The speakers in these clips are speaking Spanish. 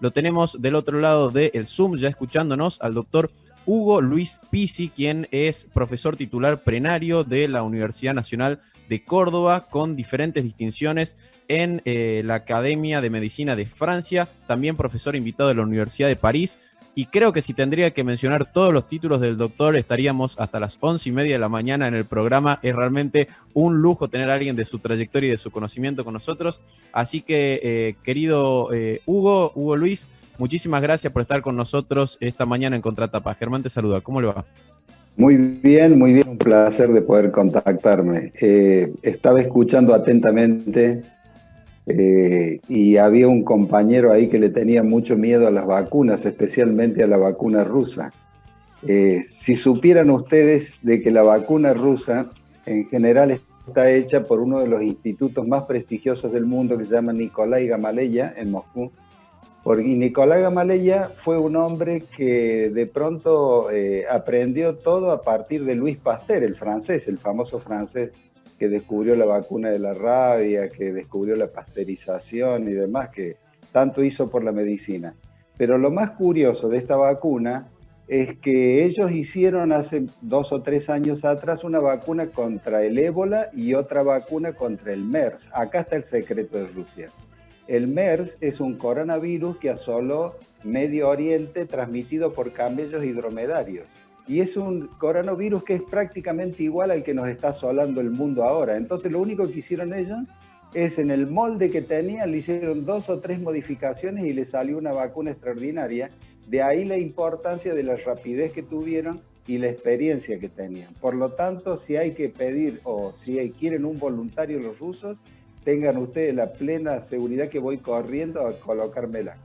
lo tenemos del otro lado del Zoom, ya escuchándonos al doctor Hugo Luis Pisi, quien es profesor titular prenario de la Universidad Nacional de Córdoba, con diferentes distinciones en eh, la Academia de Medicina de Francia, también profesor invitado de la Universidad de París. Y creo que si tendría que mencionar todos los títulos del doctor, estaríamos hasta las once y media de la mañana en el programa. Es realmente un lujo tener a alguien de su trayectoria y de su conocimiento con nosotros. Así que, eh, querido eh, Hugo, Hugo Luis, muchísimas gracias por estar con nosotros esta mañana en Contratapa. Germán te saluda. ¿Cómo le va? Muy bien, muy bien. Un placer de poder contactarme. estaba escuchando atentamente eh, y había un compañero ahí que le tenía mucho miedo a las vacunas, especialmente a la vacuna rusa. Eh, si supieran ustedes de que la vacuna rusa en general está hecha por uno de los institutos más prestigiosos del mundo que se llama Nikolai Gamaleya en Moscú, porque Nicolás Gamaleya fue un hombre que de pronto eh, aprendió todo a partir de Luis Pasteur, el francés, el famoso francés que descubrió la vacuna de la rabia, que descubrió la pasteurización y demás, que tanto hizo por la medicina. Pero lo más curioso de esta vacuna es que ellos hicieron hace dos o tres años atrás una vacuna contra el ébola y otra vacuna contra el MERS. Acá está el secreto de Rusia. El MERS es un coronavirus que asoló Medio Oriente transmitido por camellos y dromedarios y es un coronavirus que es prácticamente igual al que nos está asolando el mundo ahora. Entonces lo único que hicieron ellos es en el molde que tenían, le hicieron dos o tres modificaciones y le salió una vacuna extraordinaria. De ahí la importancia de la rapidez que tuvieron y la experiencia que tenían. Por lo tanto, si hay que pedir o si quieren un voluntario los rusos, tengan ustedes la plena seguridad que voy corriendo a colocármela.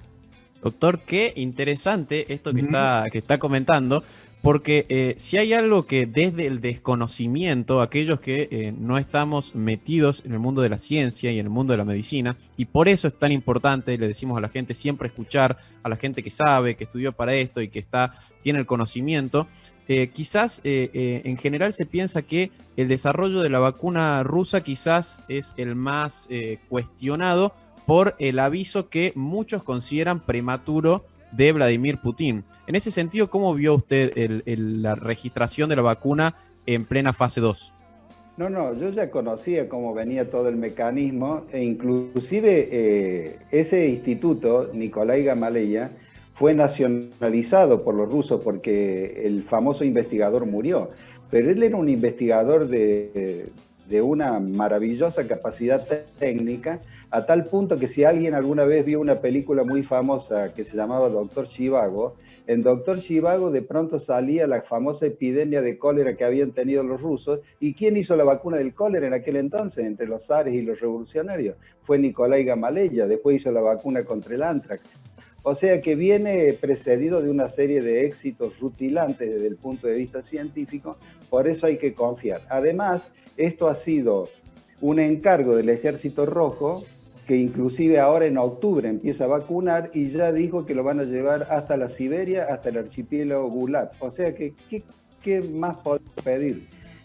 Doctor, qué interesante esto que, está, que está comentando, porque eh, si hay algo que desde el desconocimiento, aquellos que eh, no estamos metidos en el mundo de la ciencia y en el mundo de la medicina, y por eso es tan importante, le decimos a la gente siempre escuchar a la gente que sabe, que estudió para esto y que está, tiene el conocimiento, eh, quizás en general se piensa que el desarrollo de la vacuna rusa quizás es el más cuestionado por el aviso que muchos consideran prematuro de Vladimir Putin. En ese sentido, ¿cómo vio usted la registración de la vacuna en plena fase 2? No, no, yo ya conocía cómo venía todo el mecanismo e inclusive eh, ese instituto, Nikolai Gamaleya, fue nacionalizado por los rusos porque el famoso investigador murió. Pero él era un investigador de una maravillosa capacidad técnica a tal punto que si alguien alguna vez vio una película muy famosa que se llamaba Doctor Chivago, en Doctor Chivago de pronto salía la famosa epidemia de cólera que habían tenido los rusos. ¿Y quién hizo la vacuna del cólera en aquel entonces, entre los zares y los revolucionarios? Fue Nicolai Gamaleya, después hizo la vacuna contra el antrax. O sea que viene precedido de una serie de éxitos rutilantes desde el punto de vista científico, por eso hay que confiar. Además, esto ha sido un encargo del Ejército Rojo que inclusive ahora en octubre empieza a vacunar y ya dijo que lo van a llevar hasta la Siberia, hasta el archipiélago Gulat. O sea que, ¿qué, más podemos pedir?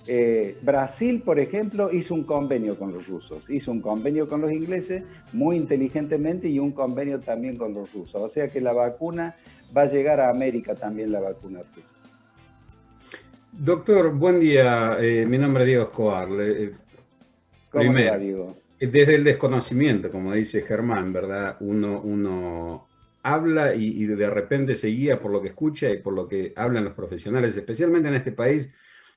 Eh, Brasil, por ejemplo, hizo un convenio con los rusos, hizo un convenio con los ingleses muy inteligentemente y un convenio también con los rusos. O sea que la vacuna va a llegar a América también, la vacuna rusa. Doctor, buen día. Eh, mi nombre es Diego Escobar. Eh, ¿Cómo va, Diego? Desde el desconocimiento, como dice Germán, ¿verdad? Uno, uno habla y, de repente se guía por lo que escucha y por lo que hablan los profesionales, especialmente en este país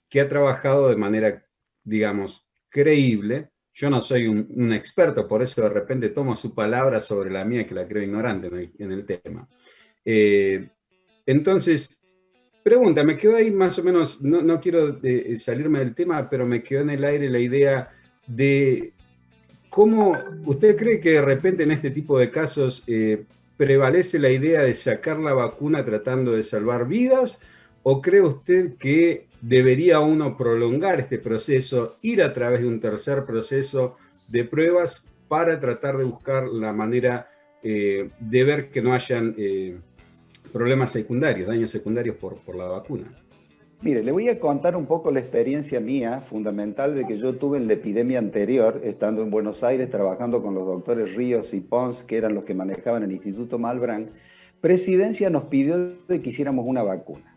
que ha trabajado de manera, digamos, creíble. Yo no soy un, experto, por eso de repente tomo su palabra sobre la mía, que la creo ignorante en el, tema. Eh, entonces, pregunta, me quedó ahí más o menos, no, no quiero eh, salirme del tema, pero me quedó en el aire la idea de ¿Cómo usted cree que de repente en este tipo de casos eh, prevalece la idea de sacar la vacuna tratando de salvar vidas? ¿O cree usted que debería uno prolongar este proceso, ir a través de un tercer proceso de pruebas para tratar de buscar la manera eh, de ver que no hayan eh, problemas secundarios, daños secundarios por, por la vacuna? Mire, le voy a contar un poco la experiencia mía, fundamental, de que yo tuve en la epidemia anterior, estando en Buenos Aires, trabajando con los doctores Ríos y Pons, que eran los que manejaban el Instituto Malbrán. Presidencia nos pidió que hiciéramos una vacuna,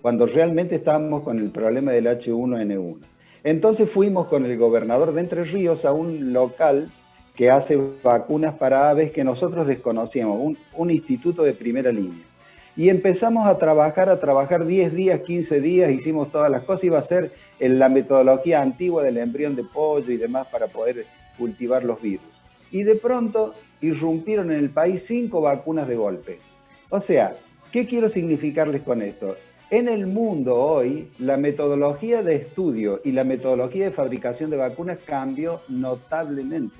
cuando realmente estábamos con el problema del H1N1. Entonces fuimos con el gobernador de Entre Ríos a un local que hace vacunas para aves que nosotros desconocíamos, un, un instituto de primera línea. Y empezamos a trabajar, a trabajar 10 días, 15 días, hicimos todas las cosas, iba a ser la metodología antigua del embrión de pollo y demás para poder cultivar los virus. Y de pronto irrumpieron en el país cinco vacunas de golpe. O sea, ¿qué quiero significarles con esto? En el mundo hoy, la metodología de estudio y la metodología de fabricación de vacunas cambió notablemente.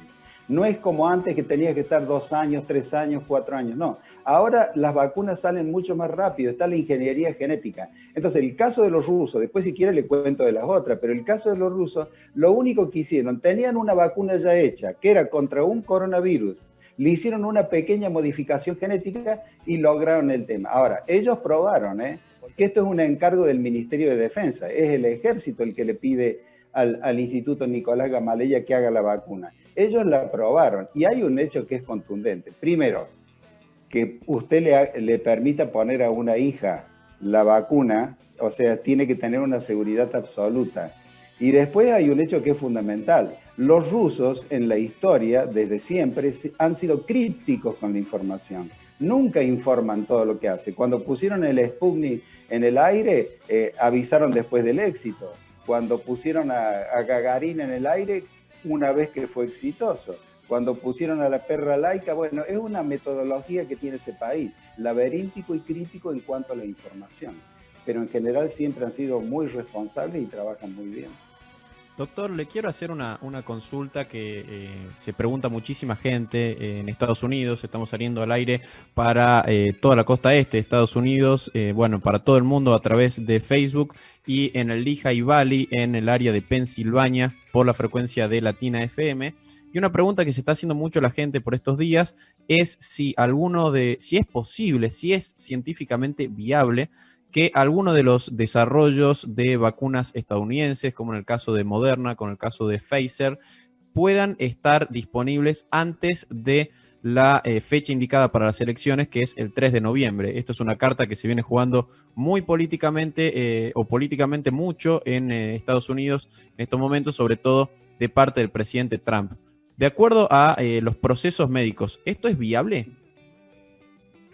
No es como antes que tenía que estar dos años, tres años, cuatro años, no. Ahora las vacunas salen mucho más rápido, está la ingeniería genética. Entonces, el caso de los rusos, después si quiere le cuento de las otras, pero el caso de los rusos, lo único que hicieron, tenían una vacuna ya hecha, que era contra un coronavirus, le hicieron una pequeña modificación genética y lograron el tema. Ahora, ellos probaron, ¿eh? porque esto es un encargo del Ministerio de Defensa, es el ejército el que le pide al, al Instituto Nicolás Gamaleya que haga la vacuna. Ellos la probaron y hay un hecho que es contundente. Primero, que usted le, permita poner a una hija la vacuna, o sea, tiene que tener una seguridad absoluta. Y después hay un hecho que es fundamental. Los rusos en la historia, desde siempre, han sido crípticos con la información. Nunca informan todo lo que hace. Cuando pusieron el Sputnik en el aire, eh, avisaron después del éxito. Cuando pusieron a, a Gagarin en el aire, una vez que fue exitoso cuando pusieron a la perra laica, bueno, es una metodología que tiene ese país, laberíntico y crítico en cuanto a la información, pero en general siempre han sido muy responsables y trabajan muy bien. Doctor, le quiero hacer una, consulta que eh, se pregunta muchísima gente eh, en Estados Unidos. Estamos saliendo al aire para eh, toda la costa este de Estados Unidos, bueno, para todo el mundo a través de Facebook y en el Lehigh Valley, en el área de Pensilvania, por la frecuencia de Latina FM. Y una pregunta que se está haciendo mucho la gente por estos días es si alguno de, si es posible, si es científicamente viable que alguno de los desarrollos de vacunas estadounidenses, como en el caso de Moderna, con el caso de Pfizer, puedan estar disponibles antes de la eh, fecha indicada para las elecciones, que es el 3 de noviembre. Esta es una carta que se viene jugando muy políticamente eh, o políticamente mucho en eh, Estados Unidos en estos momentos, sobre todo de parte del presidente Trump. De acuerdo a eh, los procesos médicos, ¿esto es viable?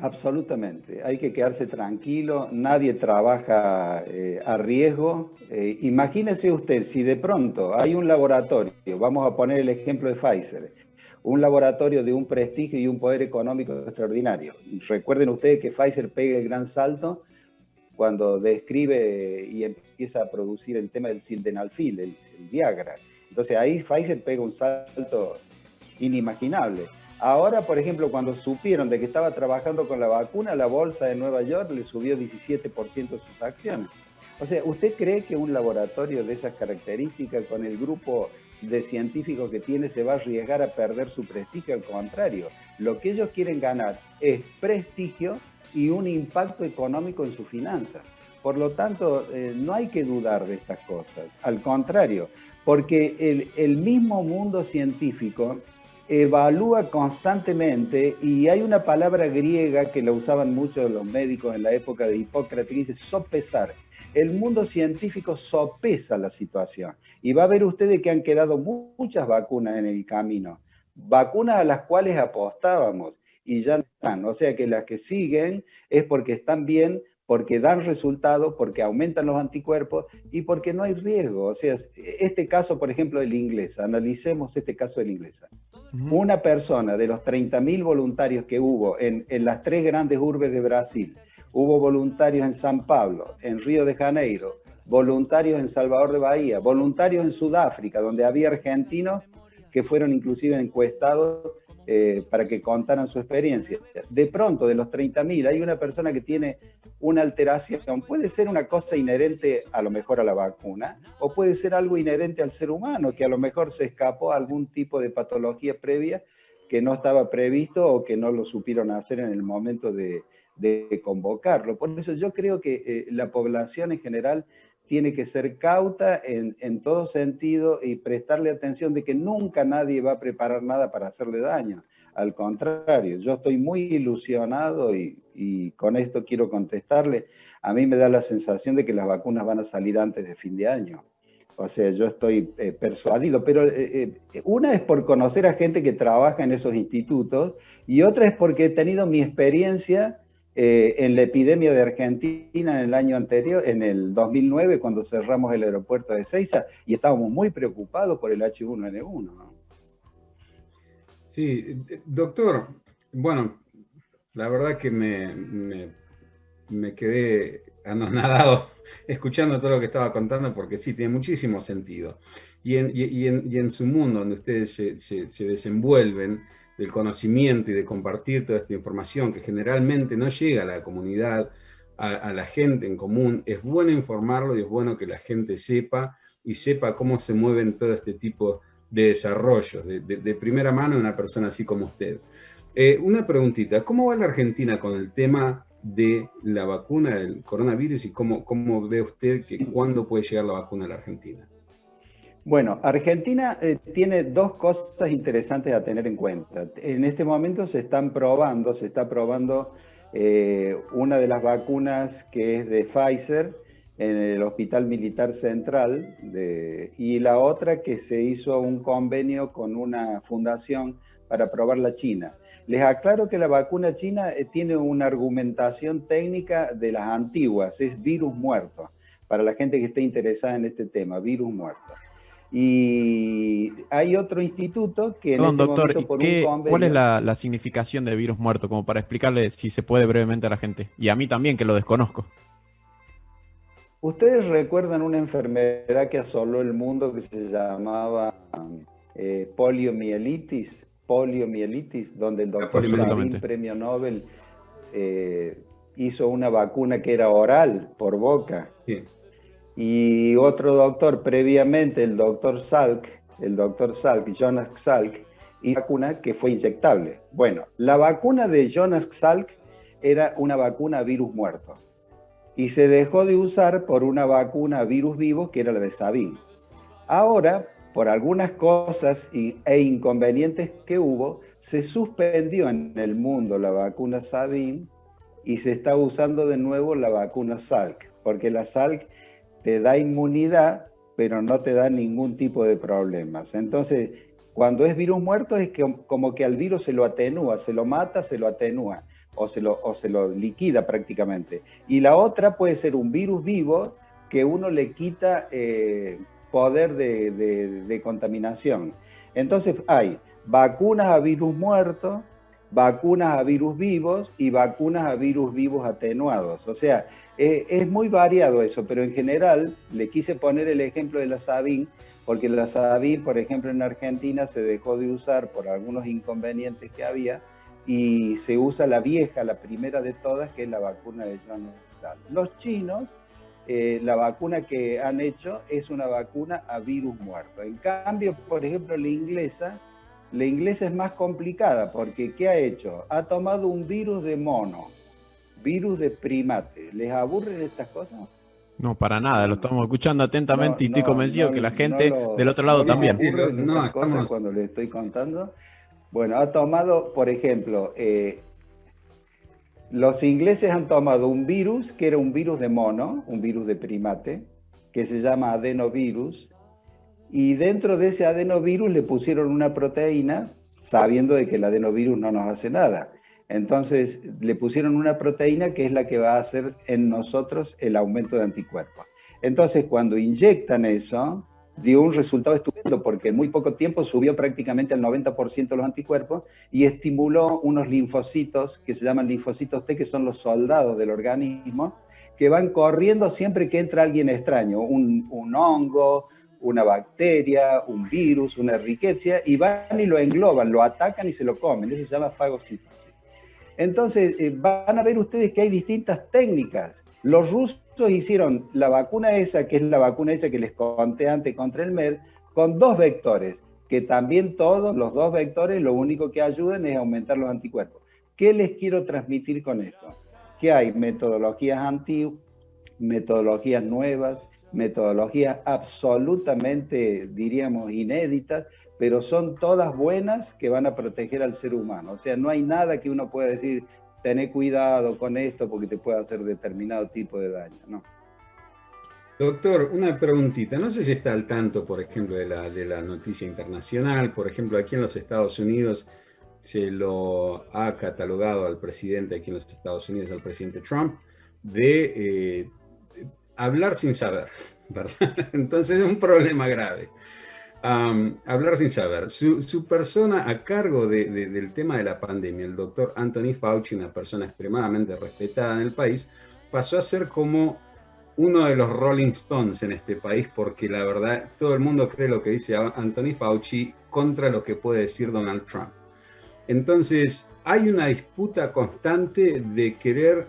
Absolutamente, hay que quedarse tranquilo, nadie trabaja eh, a riesgo. Eh, imagínese usted si de pronto hay un laboratorio, vamos a poner el ejemplo de Pfizer, un laboratorio de un prestigio y un poder económico extraordinario. Recuerden ustedes que Pfizer pega el gran salto cuando describe y empieza a producir el tema del sildenafil, el Viagra. Entonces ahí Pfizer pega un salto inimaginable. Ahora, por ejemplo, cuando supieron de que estaba trabajando con la vacuna, la bolsa de Nueva York le subió 17% sus acciones. O sea, ¿usted cree que un laboratorio de esas características, con el grupo de científicos que tiene, se va a arriesgar a perder su prestigio? Al contrario, lo que ellos quieren ganar es prestigio y un impacto económico en sus finanzas. Por lo tanto, eh, no hay que dudar de estas cosas. Al contrario, porque el, mismo mundo científico evalúa constantemente y hay una palabra griega que la usaban muchos los médicos en la época de Hipócrates que dice sopesar. El mundo científico sopesa la situación. Y va a ver ustedes que han quedado muchas vacunas en el camino, vacunas a las cuales apostábamos y ya están, o sea que las que siguen es porque están bien porque dan resultados, porque aumentan los anticuerpos y porque no hay riesgo. O sea, este caso, por ejemplo, del inglés, analicemos este caso del inglés. Una persona de los 30.000 voluntarios que hubo en, en las tres grandes urbes de Brasil, hubo voluntarios en San Pablo, en Río de Janeiro, voluntarios en Salvador de Bahía, voluntarios en Sudáfrica, donde había argentinos que fueron inclusive encuestados eh, para que contaran su experiencia. De pronto, de los 30.000, hay una persona que tiene una alteración. Puede ser una cosa inherente a lo mejor a la vacuna, o puede ser algo inherente al ser humano, que a lo mejor se escapó a algún tipo de patología previa que no estaba previsto o que no lo supieron hacer en el momento de, convocarlo. Por eso yo creo que eh, la población en general tiene que ser cauta en, todo sentido y prestarle atención de que nunca nadie va a preparar nada para hacerle daño. Al contrario, yo estoy muy ilusionado y, y, con esto quiero contestarle. A mí me da la sensación de que las vacunas van a salir antes de fin de año. O sea, yo estoy eh, persuadido, pero eh, eh, una es por conocer a gente que trabaja en esos institutos y otra es porque he tenido mi experiencia en la epidemia de Argentina en el año anterior, en el 2009, cuando cerramos el aeropuerto de Ceiza y estábamos muy preocupados por el H1N1. Sí, doctor, bueno, la verdad que me, me, me quedé anonadado escuchando todo lo que estaba contando, porque sí, tiene muchísimo sentido. Y en, su mundo, donde ustedes se, desenvuelven del conocimiento y de compartir toda esta información que generalmente no llega a la comunidad, a, la gente en común, es bueno informarlo y es bueno que la gente sepa y sepa cómo se mueven todo este tipo de desarrollos, de, primera mano una persona así como usted. Eh, una preguntita, ¿cómo va la Argentina con el tema de la vacuna del coronavirus y cómo, cómo ve usted que cuándo puede llegar la vacuna a la Argentina? Bueno, Argentina eh, tiene dos cosas interesantes a tener en cuenta. En este momento se están probando, se está probando eh, una de las vacunas que es de Pfizer en el Hospital Militar Central y la otra que se hizo un convenio con una fundación para probar la China. Les aclaro que la vacuna china eh, tiene una argumentación técnica de las antiguas, es virus muerto, para la gente que esté interesada en este tema, virus muerto. Y hay otro instituto que en este doctor, momento por un ¿cuál es la, la, significación de virus muerto? Como para explicarle si se puede brevemente a la gente. Y a mí también, que lo desconozco. ¿Ustedes recuerdan una enfermedad que asoló el mundo que se llamaba eh, poliomielitis? poliomielitis, donde el doctor Sabin, premio Nobel, eh, hizo una vacuna que era oral, por boca. Y otro doctor previamente, el doctor Salk, el doctor Salk, Jonas Salk, una vacuna que fue inyectable. Bueno, la vacuna de Jonas Salk era una vacuna virus muerto. Y se dejó de usar por una vacuna virus vivo que era la de Sabin. Ahora, por algunas cosas e inconvenientes que hubo, se suspendió en el mundo la vacuna Sabin y se está usando de nuevo la vacuna Salk, porque la Salk te da inmunidad, pero no te da ningún tipo de problemas. Entonces, cuando es virus muerto es que, como que al virus se lo atenúa, se lo mata, se lo atenúa o se lo, o se lo liquida prácticamente. Y la otra puede ser un virus vivo que uno le quita... Eh, poder de, contaminación. Entonces hay vacunas a virus muertos, vacunas a virus vivos y vacunas a virus vivos atenuados. O sea, eh, es muy variado eso, pero en general le quise poner el ejemplo de la Sabin, porque la Sabin, por ejemplo, en Argentina se dejó de usar por algunos inconvenientes que había y se usa la vieja, la primera de todas, que es la vacuna de Johnson Los chinos eh, la vacuna que han hecho es una vacuna a virus muerto. En cambio, por ejemplo, la inglesa, la inglesa es más complicada porque ¿qué ha hecho? Ha tomado un virus de mono, virus de primate. ¿Les aburren estas cosas? No, para nada, lo estamos escuchando atentamente y estoy convencido que la gente del otro lado también. No, cosas cuando le estoy contando. Bueno, ha tomado, por ejemplo, eh, los ingleses han tomado un virus que era un virus de mono, un virus de primate, que se llama adenovirus, y dentro de ese adenovirus le pusieron una proteína, sabiendo de que el adenovirus no nos hace nada. Entonces le pusieron una proteína que es la que va a hacer en nosotros el aumento de anticuerpos. Entonces cuando inyectan eso, dio un resultado estupendo porque en muy poco tiempo subió prácticamente al 90% los anticuerpos y estimuló unos linfocitos que se llaman linfocitos T, que son los soldados del organismo, que van corriendo siempre que entra alguien extraño, un, hongo, una bacteria, un virus, una riqueza, y van y lo engloban, lo atacan y se lo comen. Eso se llama fagocitosis. Entonces, eh, van a ver ustedes que hay distintas técnicas. Los rusos hicieron la vacuna esa, que es la vacuna hecha que les conté antes contra el MER, con dos vectores. que también todos los dos vectores lo único que ayudan es aumentar los anticuerpos. ¿Qué les quiero transmitir con esto? Que hay metodologías antiguas, metodologías nuevas, metodologías absolutamente, diríamos, inéditas, pero son todas buenas que van a proteger al ser humano. O sea, no hay nada que uno pueda decir, tener cuidado con esto porque te puede hacer determinado tipo de daño, ¿no? Doctor, una preguntita. No sé si está al tanto, por ejemplo, de la, de la noticia internacional. Por ejemplo, aquí en los Estados Unidos se lo ha catalogado al presidente aquí en los Estados Unidos, al presidente Trump, de eh, hablar sin saber, ¿verdad? Entonces es un problema grave. hablar sin saber. Su, persona a cargo del tema de la pandemia, el doctor Anthony Fauci, una persona extremadamente respetada en el país, pasó a ser como uno de los Rolling Stones en este país, porque la verdad todo el mundo cree lo que dice Anthony Fauci contra lo que puede decir Donald Trump. Entonces, hay una disputa constante de querer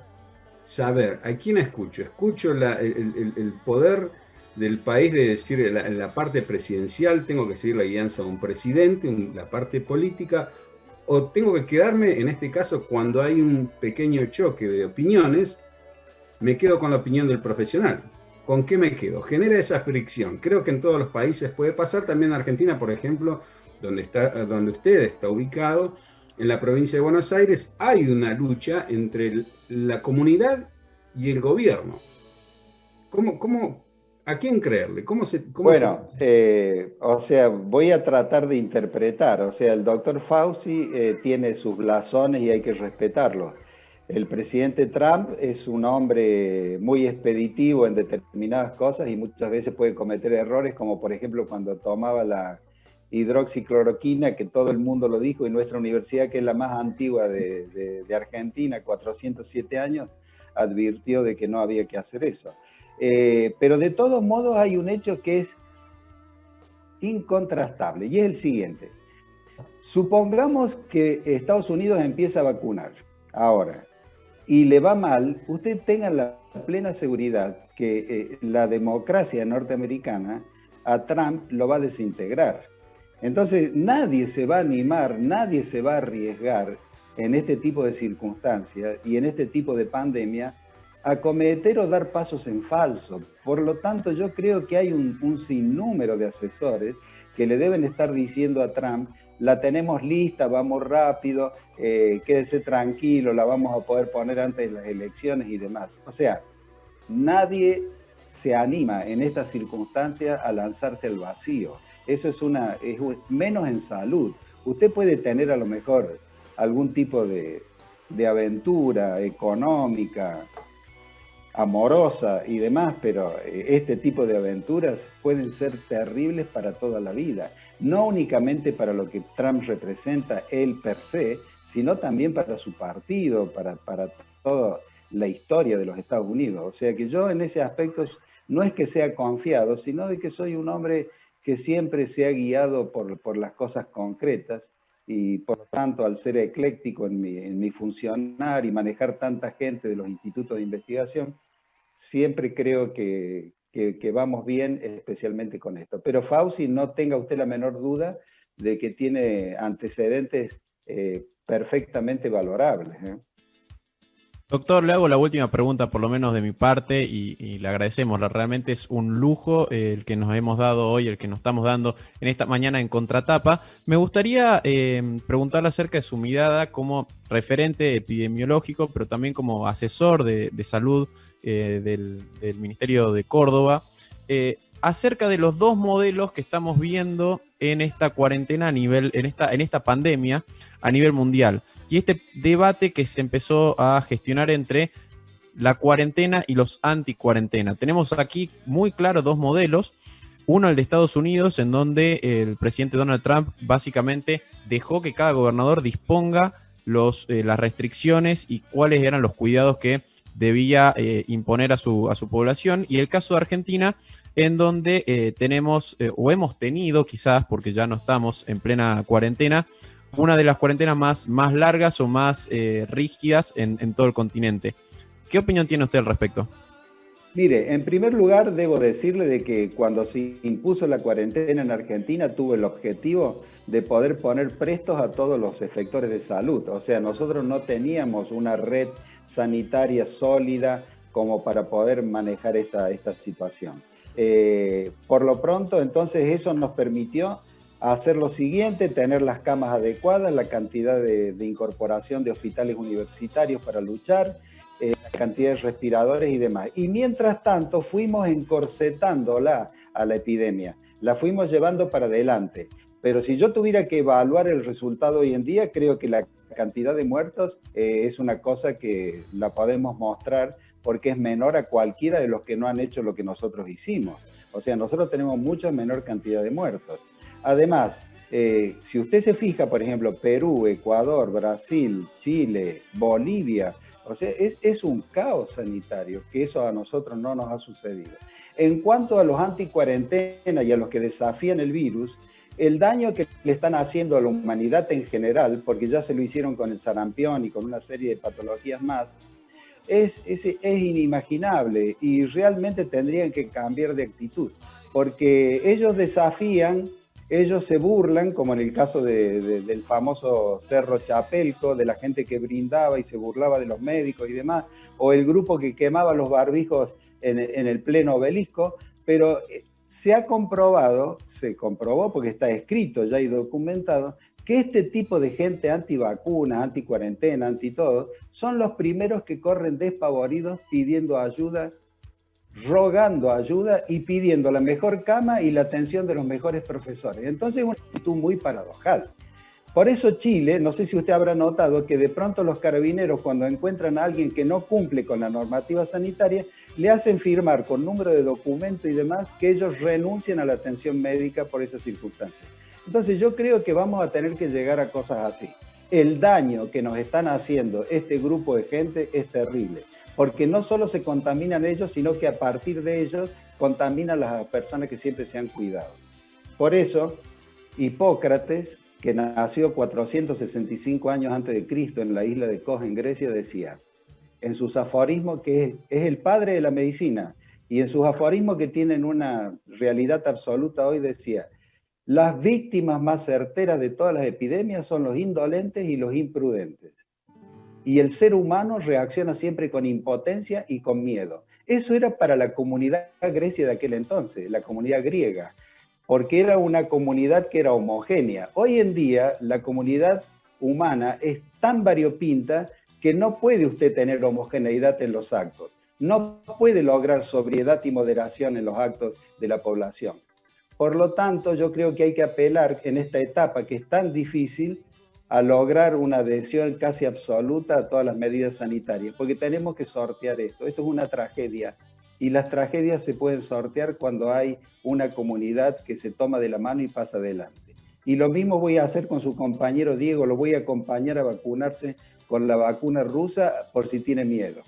saber a quién escucho. Escucho el, poder del país de decir en la, parte presidencial, tengo que seguir la guianza de un presidente, la parte política, o tengo que quedarme, en este caso, cuando hay un pequeño choque de opiniones, me quedo con la opinión del profesional. ¿Con qué me quedo? Genera esa fricción. Creo que en todos los países puede pasar, también en Argentina, por ejemplo, donde, está, donde usted está ubicado, en la provincia de Buenos Aires, hay una lucha entre la comunidad y el gobierno. ¿Cómo, cómo, ¿A quién creerle? ¿Cómo se, bueno, eh, o sea, voy a tratar de interpretar. O sea, el doctor Fauci eh, tiene sus blasones y hay que respetarlos. El presidente Trump es un hombre muy expeditivo en determinadas cosas y muchas veces puede cometer errores, como por ejemplo cuando tomaba la hidroxicloroquina, que todo el mundo lo dijo, y nuestra universidad, que es la más antigua de, Argentina, 407 años, advirtió de que no había que hacer eso. Eh, pero de todos modos hay un hecho que es incontrastable, y es el siguiente. Supongamos que Estados Unidos empieza a vacunar ahora y le va mal, usted tenga la plena seguridad que eh, la democracia norteamericana a Trump lo va a desintegrar. Entonces nadie se va a animar, nadie se va a arriesgar en este tipo de circunstancias y en este tipo de pandemia a cometer o dar pasos en falso. Por lo tanto, yo creo que hay un, sinnúmero de asesores que le deben estar diciendo a Trump la tenemos lista, vamos rápido, eh, quédese tranquilo, la vamos a poder poner antes de las elecciones y demás. O sea, nadie se anima en estas circunstancias a lanzarse al vacío. Eso es una, es menos en salud. Usted puede tener a lo mejor algún tipo de, de aventura económica, amorosa y demás, pero eh, este tipo de aventuras pueden ser terribles para toda la vida no únicamente para lo que Trump representa él per se, sino también para su partido, para, para toda la historia de los Estados Unidos. O sea que yo en ese aspecto no es que sea confiado, sino de que soy un hombre que siempre se ha guiado por, por las cosas concretas y por tanto al ser ecléctico en mi, en mi funcionar y manejar tanta gente de los institutos de investigación, siempre creo que, que, vamos bien, especialmente con esto. Pero Fauci, no tenga usted la menor duda de que tiene antecedentes eh, perfectamente valorables. ¿eh? Doctor, le hago la última pregunta, por lo menos de mi parte, y, le agradecemos. Realmente es un lujo eh, el que nos hemos dado hoy, el que nos estamos dando en esta mañana en Contratapa. Me gustaría preguntarle acerca de su mirada como referente epidemiológico, pero también como asesor de, salud eh, del, Ministerio de Córdoba, eh, acerca de los dos modelos que estamos viendo en esta cuarentena a nivel, en esta, en esta pandemia a nivel mundial. Y este debate que se empezó a gestionar entre la cuarentena y los anti-cuarentena. Tenemos aquí muy claro dos modelos. Uno, el de Estados Unidos, en donde el presidente Donald Trump básicamente dejó que cada gobernador disponga los, eh, las restricciones y cuáles eran los cuidados que debía eh, imponer a su, a su población. Y el caso de Argentina, en donde eh, tenemos o hemos tenido quizás, porque ya no estamos en plena cuarentena, una de las cuarentenas más, más largas o más rígidas en, todo el continente. ¿Qué opinión tiene usted al respecto? Mire, en primer lugar debo decirle de que cuando se impuso la cuarentena en Argentina tuvo el objetivo de poder poner prestos a todos los efectores de salud. O sea, nosotros no teníamos una red sanitaria sólida como para poder manejar esta, esta situación. Eh, por lo pronto, entonces eso nos permitió hacer lo siguiente, tener las camas adecuadas, la cantidad de, incorporación de hospitales universitarios para luchar, eh, la cantidad de respiradores y demás. Y mientras tanto fuimos encorsetándola a la epidemia, la fuimos llevando para adelante. Pero si yo tuviera que evaluar el resultado hoy en día, creo que la cantidad de muertos eh, es una cosa que la podemos mostrar porque es menor a cualquiera de los que no han hecho lo que nosotros hicimos. O sea, nosotros tenemos mucha menor cantidad de muertos. Además, eh, si usted se fija, por ejemplo, Perú, Ecuador, Brasil, Chile, Bolivia, o sea, es, un caos sanitario, que eso a nosotros no nos ha sucedido. En cuanto a los anticuarentena y a los que desafían el virus, el daño que le están haciendo a la humanidad en general, porque ya se lo hicieron con el sarampión y con una serie de patologías más, es, inimaginable y realmente tendrían que cambiar de actitud, porque ellos desafían ellos se burlan, como en el caso del famoso Cerro Chapelco, de la gente que brindaba y se burlaba de los médicos y demás, o el grupo que quemaba los barbijos en, el pleno obelisco, pero eh, se ha comprobado, se comprobó porque está escrito ya y documentado, que este tipo de gente antivacuna, anticuarentena, anti todo, son los primeros que corren despavoridos pidiendo ayuda rogando ayuda y pidiendo la mejor cama y la atención de los mejores profesores. Entonces es una actitud muy paradojal. Por eso Chile, no sé si usted habrá notado que de pronto los carabineros cuando encuentran a alguien que no cumple con la normativa sanitaria, le hacen firmar con número de documento y demás que ellos renuncien a la atención médica por esas circunstancias. Entonces yo creo que vamos a tener que llegar a cosas así. El daño que nos están haciendo este grupo de gente es terrible porque no solo se contaminan ellos, sino que a partir de ellos contaminan las personas que siempre se han cuidado. Por eso, Hipócrates, que nació 465 años antes de Cristo en la isla de Kos, en Grecia, decía, en sus aforismos, que es el padre de la medicina, y en sus aforismos que tienen una realidad absoluta hoy, decía, las víctimas más certeras de todas las epidemias son los indolentes y los imprudentes y el ser humano reacciona siempre con impotencia y con miedo. Eso era para la comunidad grecia de aquel entonces, la comunidad griega, porque era una comunidad que era homogénea. Hoy en día la comunidad humana es tan variopinta que no puede usted tener homogeneidad en los actos, no puede lograr sobriedad y moderación en los actos de la población. Por lo tanto, yo creo que hay que apelar en esta etapa que es tan difícil a lograr una adhesión casi absoluta a todas las medidas sanitarias, porque tenemos que sortear esto. Esto es una tragedia y las tragedias se pueden sortear cuando hay una comunidad que se toma de la mano y pasa adelante. Y lo mismo voy a hacer con su compañero Diego, lo voy a acompañar a vacunarse con la vacuna rusa por si tiene miedo.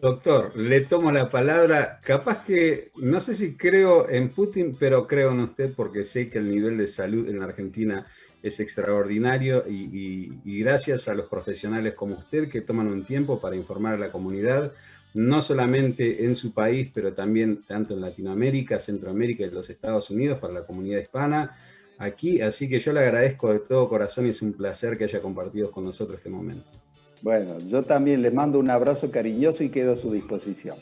Doctor, le tomo la palabra. Capaz que, no sé si creo en Putin, pero creo en usted porque sé que el nivel de salud en la Argentina es extraordinario y, gracias a los profesionales como usted que toman un tiempo para informar a la comunidad, no solamente en su país, pero también tanto en Latinoamérica, Centroamérica y los Estados Unidos para la comunidad hispana aquí. Así que yo le agradezco de todo corazón y es un placer que haya compartido con nosotros este momento. Bueno, yo también les mando un abrazo cariñoso y quedo a su disposición.